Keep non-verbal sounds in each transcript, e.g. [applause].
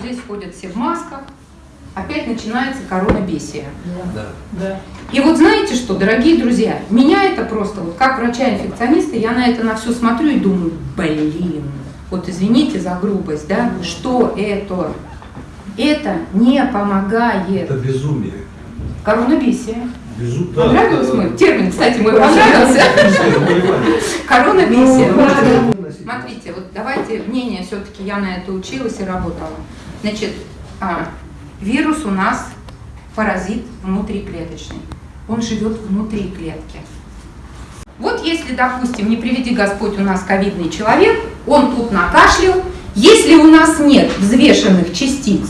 Здесь ходят все в масках, опять начинается коронабесие. Да. Да. И вот знаете что, дорогие друзья, меня это просто, вот как врача-инфекциониста, я на это на все смотрю и думаю, блин, вот извините за грубость, да, что это? Это не помогает. Это безумие. Коронабесие. Безу... Понравился да, мой да. термин, кстати, мой Я понравился. Коронабесие. Ну, Смотрите, вот давайте мнение, все-таки я на это училась и работала. Значит, а, вирус у нас паразит внутриклеточный. Он живет внутри клетки. Вот если, допустим, не приведи Господь у нас ковидный человек, он тут накашлял, если у нас нет взвешенных частиц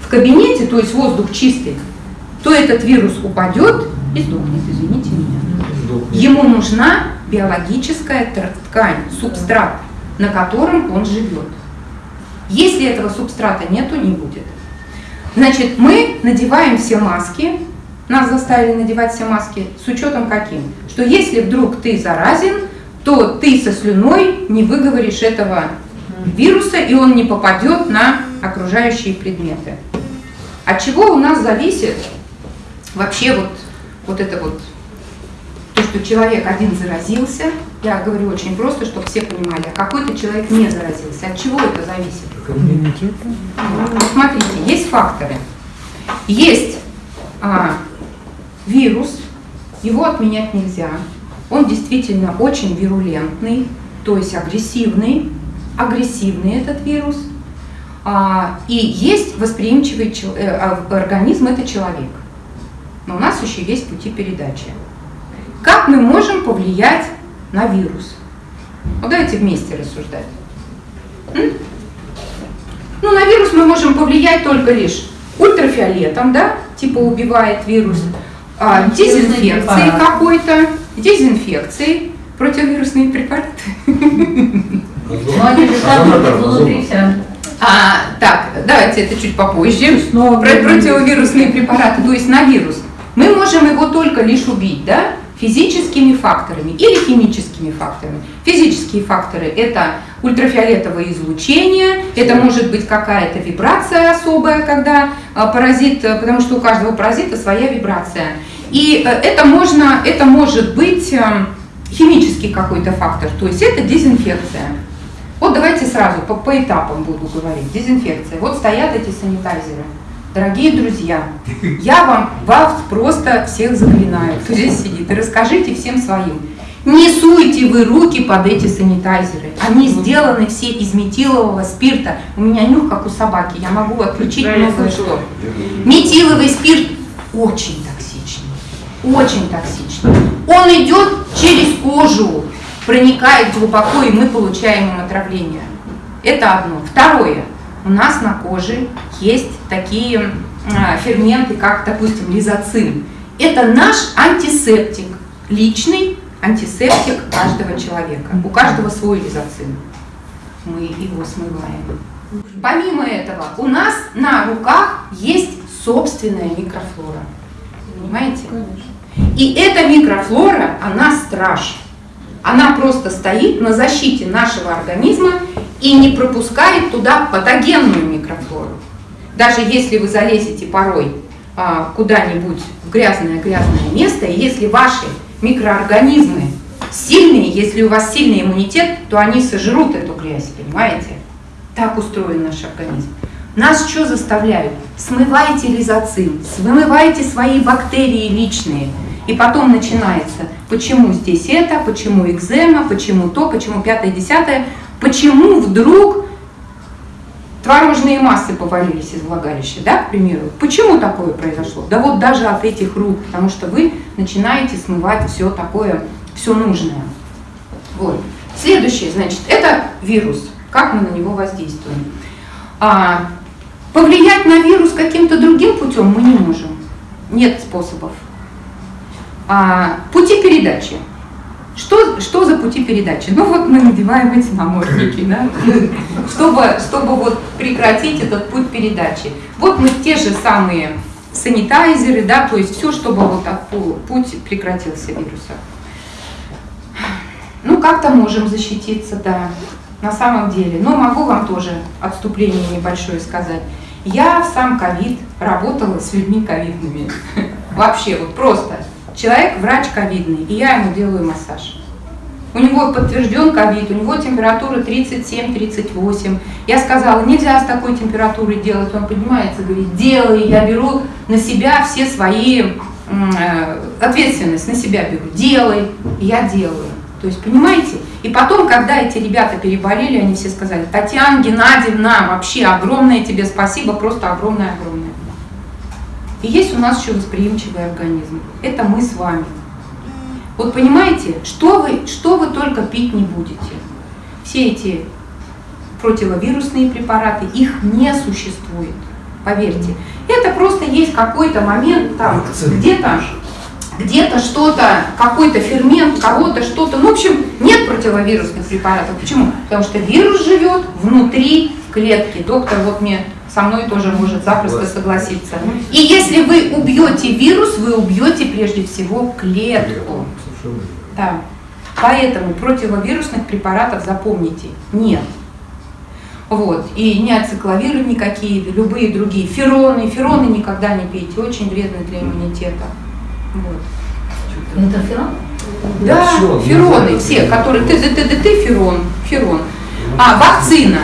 в кабинете, то есть воздух чистый, то этот вирус упадет и сдохнет, извините меня. Ему нужна биологическая ткань, субстрат, на котором он живет. Если этого субстрата нету, не будет. Значит, мы надеваем все маски, нас заставили надевать все маски с учетом каким? Что если вдруг ты заразен, то ты со слюной не выговоришь этого вируса, и он не попадет на окружающие предметы. От чего у нас зависит вообще вот, вот это вот то, что человек один заразился, я говорю очень просто, чтобы все понимали, а какой-то человек не заразился. От чего это зависит? Ну, Смотрите, есть факторы. Есть а, вирус, его отменять нельзя. Он действительно очень вирулентный, то есть агрессивный. Агрессивный этот вирус. А, и есть восприимчивый чел- э, а, организм, это человек. Но у нас еще есть пути передачи. Как мы можем повлиять на вирус? Вот давайте вместе рассуждать. М? Ну, на вирус мы можем повлиять только лишь ультрафиолетом, да, типа убивает вирус, а, дезинфекцией препарат. какой-то, дезинфекцией, противовирусные препараты. Вся. А, так, давайте это чуть попозже. Снова Про противовирусные препараты, то есть на вирус. Мы можем его только лишь убить, да, физическими факторами или химическими факторами. Физические факторы – это ультрафиолетовое излучение, это может быть какая-то вибрация особая, когда а, паразит, э, потому что у каждого паразита своя вибрация. И э, это, можно, это может быть э, химический какой-то фактор, то есть это дезинфекция. Вот давайте сразу по, по этапам буду говорить. Дезинфекция. Вот стоят эти санитайзеры. Дорогие друзья, я вам вас просто всех заклинаю, кто здесь сидит, и расскажите всем своим. Не суйте вы руки под эти санитайзеры. Они сделаны все из метилового спирта. У меня нюх, как у собаки, я могу отключить Да, слышала. что. Метиловый спирт очень токсичный, очень токсичный. Он идет через кожу, проникает глубоко, и мы получаем им отравление. Это одно. Второе. У нас на коже есть такие а, ферменты, как, допустим, лизоцин. Это наш антисептик, личный антисептик каждого человека. У каждого свой лизоцин. Мы его смываем. Помимо этого, у нас на руках есть собственная микрофлора. Понимаете? И эта микрофлора, она страж. Она просто стоит на защите нашего организма и не пропускает туда патогенную микрофлору. Даже если вы залезете порой а, куда-нибудь в грязное-грязное место, и если ваши микроорганизмы сильные, если у вас сильный иммунитет, то они сожрут эту грязь, понимаете? Так устроен наш организм. Нас что заставляют? Смывайте лизоцин, смывайте свои бактерии личные. И потом начинается, почему здесь это, почему экзема, почему то, почему пятое, десятое, почему вдруг творожные массы повалились из влагалища, да, к примеру. Почему такое произошло? Да вот даже от этих рук, потому что вы начинаете смывать все такое, все нужное. Вот. Следующее, значит, это вирус. Как мы на него воздействуем? А, повлиять на вирус каким-то другим путем мы не можем. Нет способов. А, пути передачи. Что, что за пути передачи? Ну вот мы надеваем эти намордники, да, чтобы, чтобы вот прекратить этот путь передачи. Вот мы те же самые санитайзеры, да, то есть все, чтобы вот от пу- путь прекратился вируса. Ну как-то можем защититься, да. на самом деле. Но могу вам тоже отступление небольшое сказать. Я сам ковид работала с людьми ковидными. Вообще, вот просто. Человек врач ковидный, и я ему делаю массаж. У него подтвержден ковид, у него температура 37-38. Я сказала, нельзя с такой температурой делать. Он поднимается, говорит, делай, я беру на себя все свои, э, ответственность на себя беру, делай, я делаю. То есть, понимаете? И потом, когда эти ребята переболели, они все сказали, Татьяна Геннадьевна, вообще огромное тебе спасибо, просто огромное-огромное. И есть у нас еще восприимчивый организм. Это мы с вами. Вот понимаете, что вы, что вы только пить не будете. Все эти противовирусные препараты, их не существует, поверьте. Это просто есть какой-то момент там, где-то где-то что-то, какой-то фермент, кого-то что-то. Ну, в общем, нет противовирусных препаратов. Почему? Потому что вирус живет внутри клетки. Доктор вот мне со мной тоже может запросто согласиться. И если вы убьете вирус, вы убьете прежде всего клетку. Да. Поэтому противовирусных препаратов запомните, нет. Вот. И не ацикловиры никакие, любые другие. Фероны. Фероны никогда не пейте, очень вредны для иммунитета. Вот. Интерферон? Да, фероны, все, которые ты, ты, ты, ты, ферон, ферон. А, вакцина.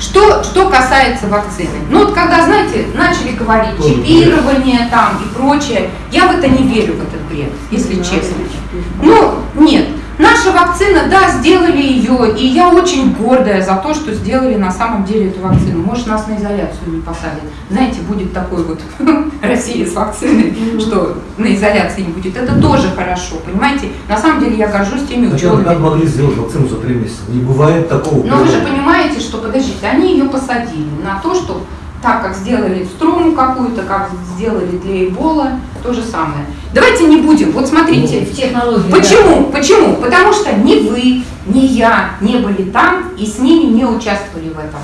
Что, что касается вакцины? Ну вот когда, знаете, начали говорить чипирование там и прочее, я в это не верю, в этот бред, если честно. Ну, нет. Вакцина, да, сделали ее, и я очень гордая за то, что сделали на самом деле эту вакцину. Может, нас на изоляцию не посадят. Знаете, будет такой вот [laughs] Россия с вакциной, что на изоляции не будет. Это тоже хорошо, понимаете? На самом деле я горжусь теми учеными. Как могли сделать вакцину за три месяца? Не бывает такого. Но вы же понимаете, что, подождите, они ее посадили на то, что так как сделали строму какую-то, как сделали для Эбола, то же самое. Давайте не будем, вот смотрите. Ну, технологии. Почему? Да. Почему? Потому что ни вы, ни я не были там и с ними не участвовали в этом.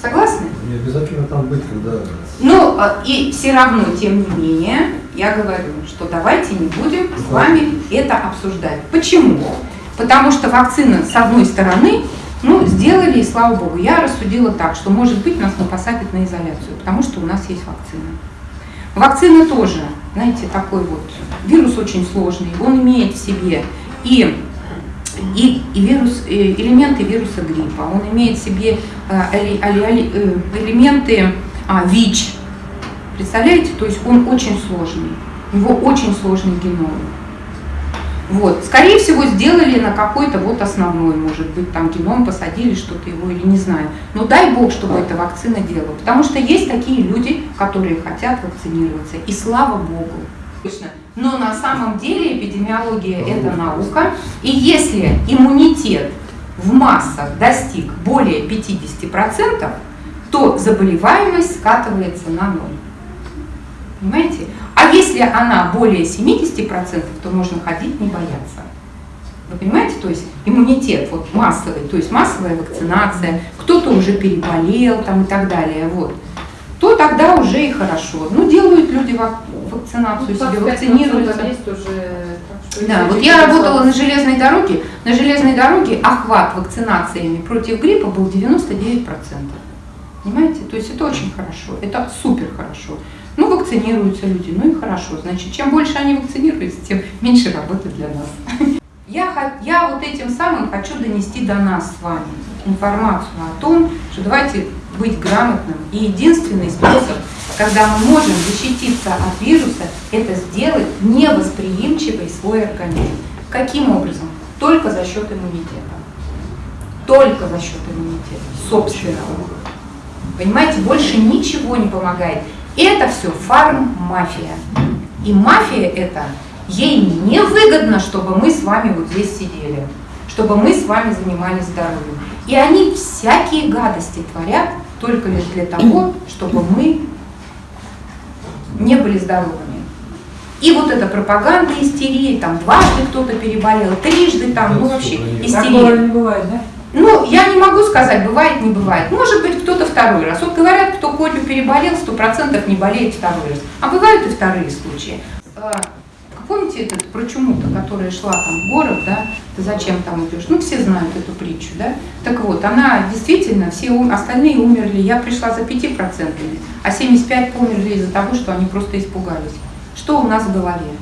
Согласны? Не обязательно там быть, когда... Ну, а, и все равно, тем не менее, я говорю, что давайте не будем с вами это обсуждать. Почему? Потому что вакцина, с одной стороны, ну, сделали, и слава богу. Я рассудила так, что, может быть, нас посадят на изоляцию, потому что у нас есть вакцина. Вакцина тоже, знаете, такой вот, вирус очень сложный, он имеет в себе и, и, и вирус, и э, элементы вируса гриппа, он имеет в себе э, э, элементы а, ВИЧ. Представляете, то есть он очень сложный, у него очень сложный геном. Вот. Скорее всего, сделали на какой-то вот основной, может быть, там геном посадили что-то его или не знаю. Но дай бог, чтобы эта вакцина делала. Потому что есть такие люди, которые хотят вакцинироваться. И слава богу. Но на самом деле эпидемиология – это наука. И если иммунитет в массах достиг более 50%, то заболеваемость скатывается на ноль. Понимаете? Если она более 70%, то можно ходить, не бояться. Вы понимаете, то есть иммунитет вот массовый, то есть массовая вакцинация, кто-то уже переболел там и так далее, вот, то тогда уже и хорошо. Ну, делают люди вакцинацию, ну, себе вакцинируются. Уже, да, вот я работала на железной дороге, на железной дороге охват вакцинациями против гриппа был 99%. Понимаете? То есть это очень хорошо, это супер хорошо. Ну, вакцинируются люди, ну и хорошо. Значит, чем больше они вакцинируются, тем меньше работы для нас. Я, я вот этим самым хочу донести до нас с вами информацию о том, что давайте быть грамотным. И единственный способ, когда мы можем защититься от вируса, это сделать невосприимчивый свой организм. Каким образом? Только за счет иммунитета. Только за счет иммунитета, собственного. Понимаете, больше ничего не помогает. Это все фарм-мафия. И мафия это, ей не выгодно, чтобы мы с вами вот здесь сидели, чтобы мы с вами занимались здоровьем. И они всякие гадости творят только лишь для того, чтобы мы не были здоровыми. И вот эта пропаганда истерии, там дважды кто-то переболел, трижды там, ну вообще истерия. Такого не бывает, да? Ну, я не могу сказать, бывает, не бывает. Может быть, кто-то второй раз. Вот говорят, кто Колю переболел, сто процентов не болеет второй раз. А бывают и вторые случаи. А, помните этот про чуму-то, которая шла там в город, да, ты зачем там идешь? Ну, все знают эту притчу, да? Так вот, она действительно, все остальные умерли, я пришла за 5%, а 75 померли из-за того, что они просто испугались. Что у нас в голове?